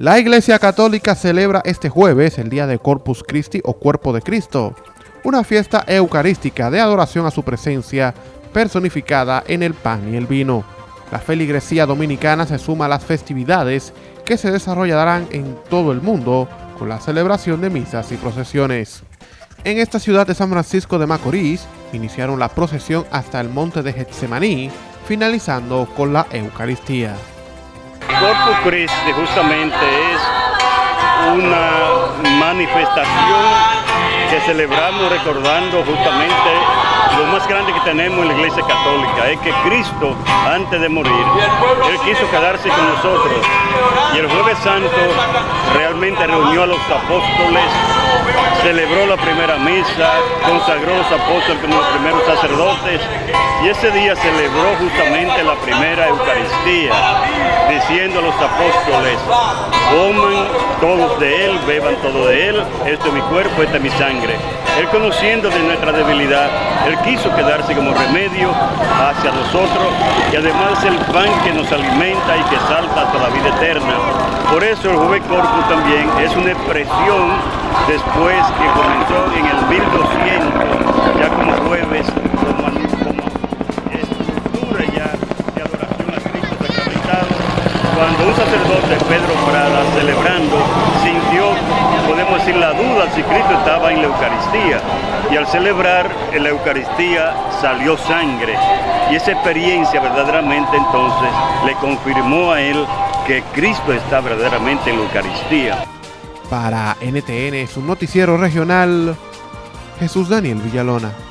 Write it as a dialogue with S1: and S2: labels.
S1: La Iglesia Católica celebra este jueves el día de Corpus Christi o Cuerpo de Cristo, una fiesta eucarística de adoración a su presencia personificada en el pan y el vino. La feligresía dominicana se suma a las festividades que se desarrollarán en todo el mundo con la celebración de misas y procesiones. En esta ciudad de San Francisco de Macorís iniciaron la procesión hasta el monte de Getsemaní, finalizando con la Eucaristía.
S2: Corpus Christi justamente es una manifestación que celebramos recordando justamente lo más grande que tenemos en la Iglesia Católica, es que Cristo, antes de morir, Él quiso quedarse con nosotros. Y el jueves santo realmente reunió a los apóstoles, celebró la primera misa, consagró a los apóstoles como los primeros sacerdotes, y ese día celebró justamente la primera Eucaristía, diciendo a los apóstoles, coman todos de Él, beban todo de Él, esto es mi cuerpo, esta es mi sangre. Él conociendo de nuestra debilidad, Él quiso quedarse como remedio hacia nosotros y además el pan que nos alimenta y que salta hasta la vida eterna. Por eso el Jueves Corpus también es una expresión después que comenzó en cuando un sacerdote, Pedro Prada, celebrando, sintió, podemos decir, la duda si Cristo estaba en la Eucaristía. Y al celebrar en la Eucaristía salió sangre. Y esa experiencia verdaderamente entonces le confirmó a él que Cristo está verdaderamente en la Eucaristía.
S1: Para NTN, su noticiero regional, Jesús Daniel Villalona.